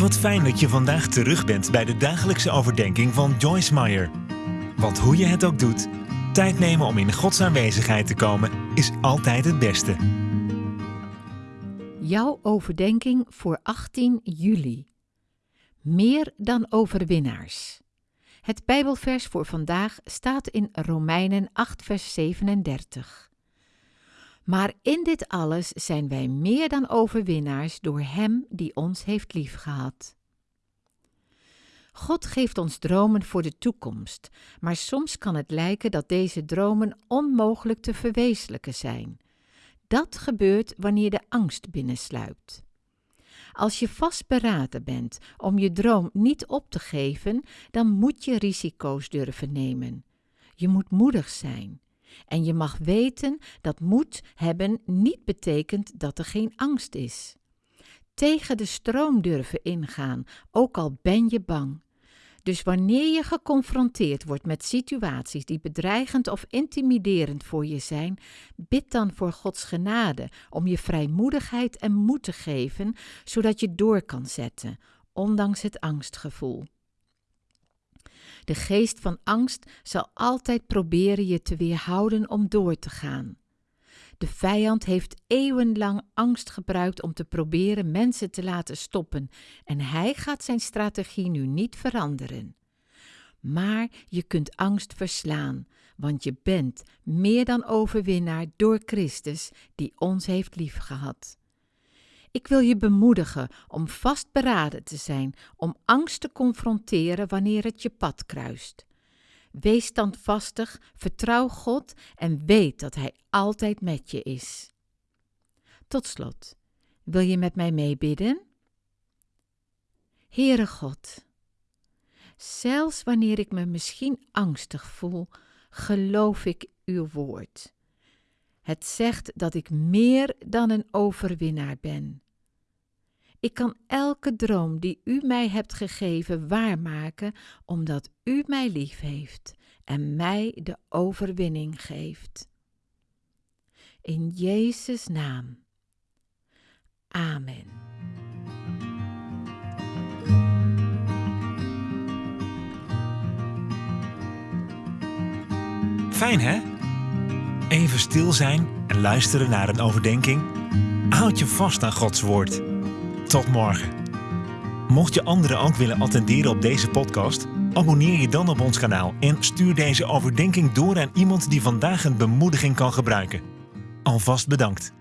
Wat fijn dat je vandaag terug bent bij de dagelijkse overdenking van Joyce Meyer. Want hoe je het ook doet, tijd nemen om in Gods aanwezigheid te komen is altijd het beste. Jouw overdenking voor 18 juli. Meer dan overwinnaars. Het Bijbelvers voor vandaag staat in Romeinen 8, vers 37. Maar in dit alles zijn wij meer dan overwinnaars door Hem die ons heeft liefgehad. God geeft ons dromen voor de toekomst, maar soms kan het lijken dat deze dromen onmogelijk te verwezenlijken zijn. Dat gebeurt wanneer de angst binnensluipt. Als je vastberaden bent om je droom niet op te geven, dan moet je risico's durven nemen. Je moet moedig zijn. En je mag weten dat moed hebben niet betekent dat er geen angst is. Tegen de stroom durven ingaan, ook al ben je bang. Dus wanneer je geconfronteerd wordt met situaties die bedreigend of intimiderend voor je zijn, bid dan voor Gods genade om je vrijmoedigheid en moed te geven, zodat je door kan zetten, ondanks het angstgevoel. De geest van angst zal altijd proberen je te weerhouden om door te gaan. De vijand heeft eeuwenlang angst gebruikt om te proberen mensen te laten stoppen en hij gaat zijn strategie nu niet veranderen. Maar je kunt angst verslaan, want je bent meer dan overwinnaar door Christus die ons heeft liefgehad. Ik wil je bemoedigen om vastberaden te zijn, om angst te confronteren wanneer het je pad kruist. Wees standvastig, vertrouw God en weet dat Hij altijd met je is. Tot slot, wil je met mij meebidden? Heere God, zelfs wanneer ik me misschien angstig voel, geloof ik uw woord. Het zegt dat ik meer dan een overwinnaar ben. Ik kan elke droom die u mij hebt gegeven waarmaken, omdat u mij lief heeft en mij de overwinning geeft. In Jezus' naam. Amen. Fijn hè? Even stil zijn en luisteren naar een overdenking. Houd je vast aan Gods woord. Tot morgen. Mocht je anderen ook willen attenderen op deze podcast, abonneer je dan op ons kanaal en stuur deze overdenking door aan iemand die vandaag een bemoediging kan gebruiken. Alvast bedankt.